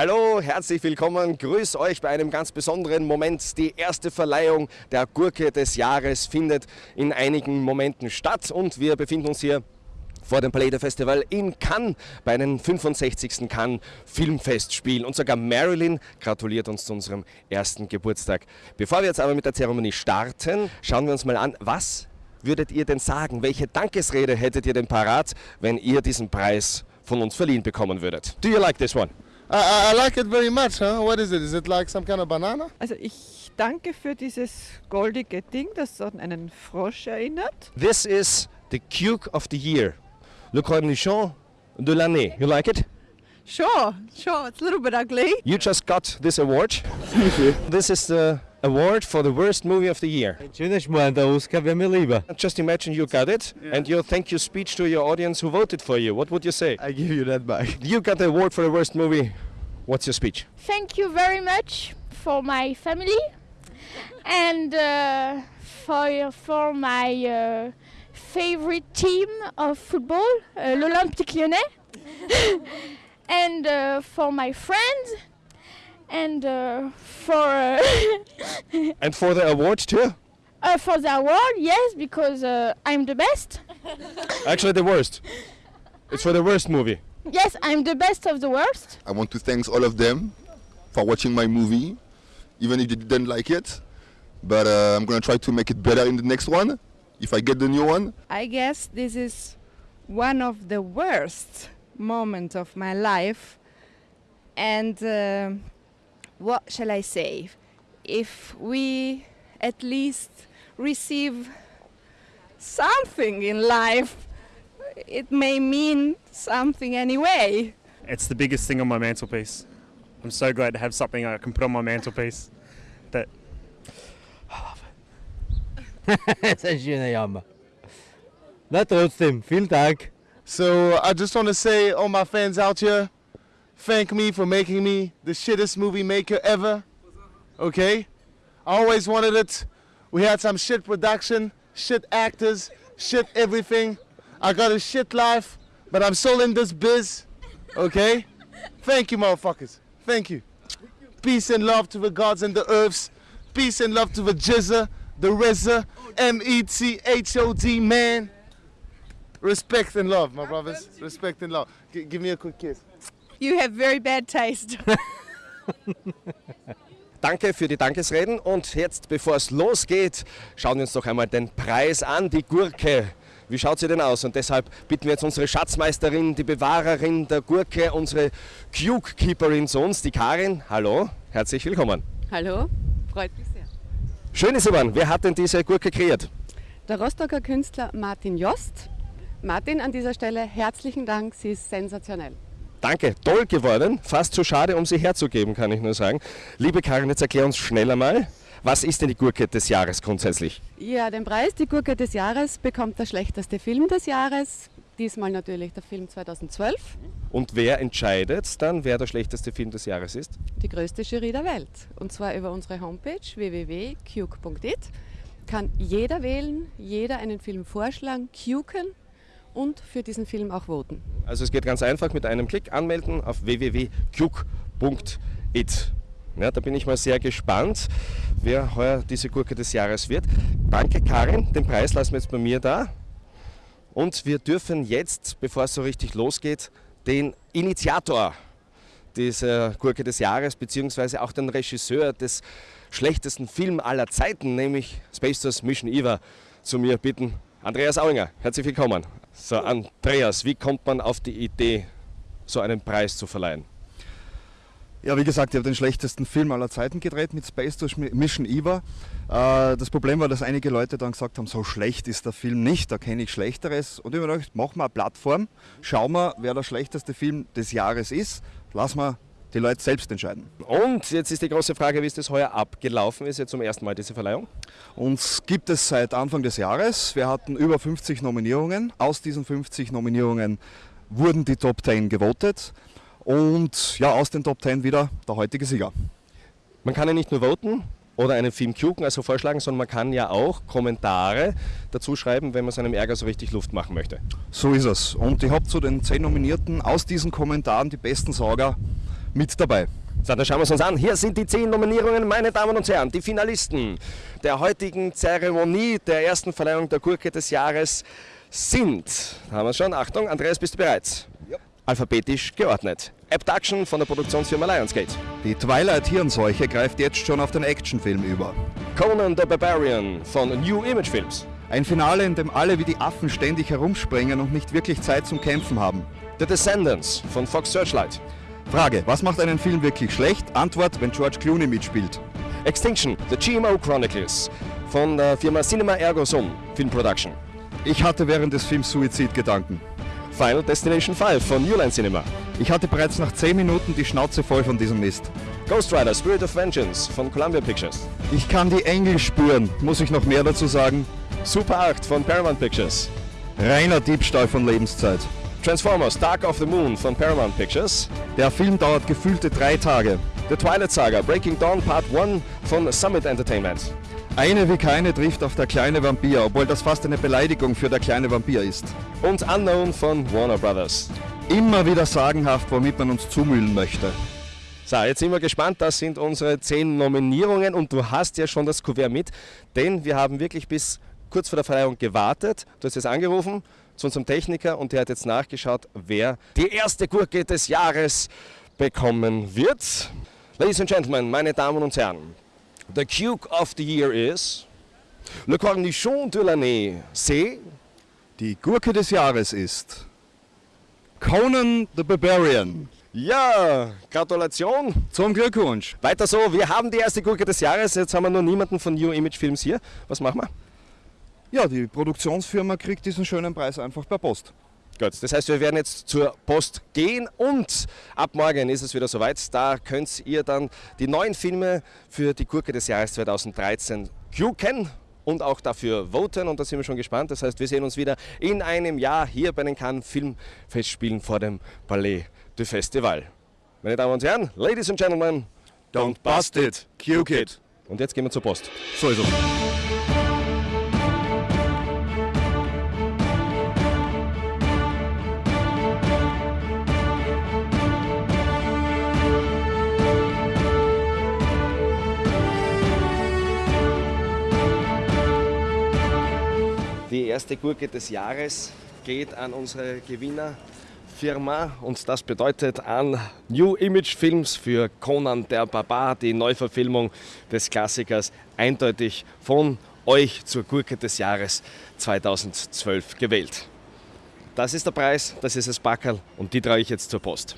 Hallo, herzlich willkommen. Grüß euch bei einem ganz besonderen Moment. Die erste Verleihung der Gurke des Jahres findet in einigen Momenten statt und wir befinden uns hier vor dem Palais Festival in Cannes bei einem 65. Cannes Filmfestspiel. Und sogar Marilyn gratuliert uns zu unserem ersten Geburtstag. Bevor wir jetzt aber mit der Zeremonie starten, schauen wir uns mal an, was würdet ihr denn sagen? Welche Dankesrede hättet ihr denn parat, wenn ihr diesen Preis von uns verliehen bekommen würdet? Do you like this one? I, I, I like it very much, huh? What is it? Is it like some kind of banana? Also ich danke für dieses goldige Ding, das an einen Frosch erinnert. This is the Cuke of the Year. Le Cornichon de l'année. You like it? Sure, sure, it's a little bit ugly. You just got this award. This is the award for the worst movie of the year. Schöner Schmarrn, der Oscar wäre mir lieber. Just imagine you got it and your thank you speech to your audience who voted for you. What would you say? I give you that back. You got the award for the worst movie. What's your speech? Thank you very much for my family and uh, for for my uh, favorite team of football, uh, l'Olympique Lyonnais, and uh, for my friends and uh, for uh, And for the award too? uh, for the award. Yes, because uh, I'm the best. Actually, the worst. It's for the worst movie. Yes, I'm the best of the worst. I want to thank all of them for watching my movie, even if they didn't like it. But uh, I'm gonna try to make it better in the next one, if I get the new one. I guess this is one of the worst moments of my life. And uh, what shall I say? If we at least receive something in life, it may mean something anyway. It's the biggest thing on my mantelpiece. I'm so glad to have something I can put on my mantelpiece that das ist ein schöner Jammer. Na trotzdem, vielen Dank. So I just want to say, all my fans out here, thank me for making me the shittest movie maker ever. Okay? I always wanted it. We had some shit production, shit actors, shit everything. I got a shit life, but I'm still in this biz. Okay? Thank you, motherfuckers. Thank you. Peace and love to the gods and the earths. Peace and love to the Jizza, the Reza, M E T H O D, man. Respect and love, my brothers. Respect and love. G- give me a quick kiss. You have very bad taste. Danke für die Dankesreden und jetzt, bevor es losgeht, schauen wir uns doch einmal den Preis an, die Gurke. Wie schaut sie denn aus? Und deshalb bitten wir jetzt unsere Schatzmeisterin, die Bewahrerin der Gurke, unsere Cuke-Keeperin zu uns, die Karin. Hallo, herzlich willkommen. Hallo, freut mich sehr. Schön ist Ivan, wer hat denn diese Gurke kreiert? Der Rostocker Künstler Martin Jost. Martin, an dieser Stelle herzlichen Dank, sie ist sensationell. Danke, toll geworden. Fast zu schade, um sie herzugeben, kann ich nur sagen. Liebe Karin, jetzt erklär uns schneller mal, was ist denn die Gurke des Jahres grundsätzlich? Ja, den Preis, die Gurke des Jahres, bekommt der schlechteste Film des Jahres. Diesmal natürlich der Film 2012. Und wer entscheidet dann, wer der schlechteste Film des Jahres ist? Die größte Jury der Welt. Und zwar über unsere Homepage www.cuke.it kann jeder wählen, jeder einen Film vorschlagen, cuken und für diesen Film auch voten. Also es geht ganz einfach mit einem Klick anmelden auf www.cuke.it. Ja, da bin ich mal sehr gespannt, wer heuer diese Gurke des Jahres wird. Danke Karin, den Preis lassen wir jetzt bei mir da. Und wir dürfen jetzt, bevor es so richtig losgeht, den Initiator dieser Gurke des Jahres, beziehungsweise auch den Regisseur des schlechtesten Film aller Zeiten, nämlich Space Force Mission Eva, zu mir bitten. Andreas Auinger, herzlich willkommen. So, Andreas, wie kommt man auf die Idee, so einen Preis zu verleihen? Ja, wie gesagt, ich habe den schlechtesten Film aller Zeiten gedreht mit Space Force Mission Eva. Äh, das Problem war, dass einige Leute dann gesagt haben, so schlecht ist der Film nicht, da kenne ich Schlechteres. Und ich habe gedacht, machen wir eine Plattform, schauen wir, wer der schlechteste Film des Jahres ist, lassen wir die Leute selbst entscheiden. Und jetzt ist die große Frage, wie ist das heuer abgelaufen ist, jetzt zum ersten Mal diese Verleihung? Uns gibt es seit Anfang des Jahres. Wir hatten über 50 Nominierungen. Aus diesen 50 Nominierungen wurden die Top 10 gewotet. Und ja, aus den Top 10 wieder der heutige Sieger. Man kann ja nicht nur voten oder einen Film kuken, also vorschlagen, sondern man kann ja auch Kommentare dazu schreiben, wenn man seinem Ärger so richtig Luft machen möchte. So ist es. Und ich habe zu den 10 Nominierten aus diesen Kommentaren die besten Sauger mit dabei. So, dann schauen wir es uns an. Hier sind die zehn Nominierungen, meine Damen und Herren, die Finalisten der heutigen Zeremonie der ersten Verleihung der Gurke des Jahres sind, haben wir schon, Achtung, Andreas, bist du bereit? Ja. Alphabetisch geordnet. Abduction von der Produktionsfirma Lionsgate. Die Twilight-Hirnseuche greift jetzt schon auf den Actionfilm über. Conan the Barbarian von New Image Films. Ein Finale, in dem alle wie die Affen ständig herumspringen und nicht wirklich Zeit zum Kämpfen haben. The Descendants von Fox Searchlight. Frage, was macht einen Film wirklich schlecht? Antwort, wenn George Clooney mitspielt. Extinction, The GMO Chronicles von der Firma Cinema Ergo Sum Film Production. Ich hatte während des Films Suizidgedanken. Final Destination 5 von New Line Cinema. Ich hatte bereits nach 10 Minuten die Schnauze voll von diesem Mist. Ghost Rider Spirit of Vengeance von Columbia Pictures. Ich kann die Engel spüren. Muss ich noch mehr dazu sagen? Super 8 von Paramount Pictures. Reiner Diebstahl von Lebenszeit. Transformers Dark of the Moon von Paramount Pictures. Der Film dauert gefühlte drei Tage. The Twilight Saga Breaking Dawn Part 1 von Summit Entertainment. Eine wie keine trifft auf der kleine Vampir, obwohl das fast eine Beleidigung für der kleine Vampir ist. Und Unknown von Warner Brothers. Immer wieder sagenhaft, womit man uns zumüllen möchte. So, jetzt sind wir gespannt. Das sind unsere zehn Nominierungen und du hast ja schon das Kuvert mit, denn wir haben wirklich bis kurz vor der Verleihung gewartet. Du hast jetzt angerufen zu unserem Techniker und der hat jetzt nachgeschaut, wer die erste Gurke des Jahres bekommen wird. Ladies and Gentlemen, meine Damen und Herren, the Cuke of the Year is Le Cornichon de l'année, c'est Die Gurke des Jahres ist Conan the Barbarian. Ja, Gratulation. Zum Glückwunsch. Weiter so, wir haben die erste Gurke des Jahres. Jetzt haben wir nur niemanden von New Image Films hier. Was machen wir? Ja, die Produktionsfirma kriegt diesen schönen Preis einfach per Post. Gut, das heißt, wir werden jetzt zur Post gehen und ab morgen ist es wieder soweit. Da könnt ihr dann die neuen Filme für die Gurke des Jahres 2013 gucken und auch dafür voten und da sind wir schon gespannt. Das heißt, wir sehen uns wieder in einem Jahr hier bei den Cannes Filmfestspielen vor dem Palais du Festival. Meine Damen und Herren, Ladies and Gentlemen, Don't bust it, cuke it. Und jetzt gehen wir zur Post. So ist es. Erste Gurke des Jahres geht an unsere Gewinnerfirma und das bedeutet an New Image Films für Conan der Barbar, die Neuverfilmung des Klassikers, eindeutig von euch zur Gurke des Jahres 2012 gewählt. Das ist der Preis, das ist das Backerl und die trage ich jetzt zur Post.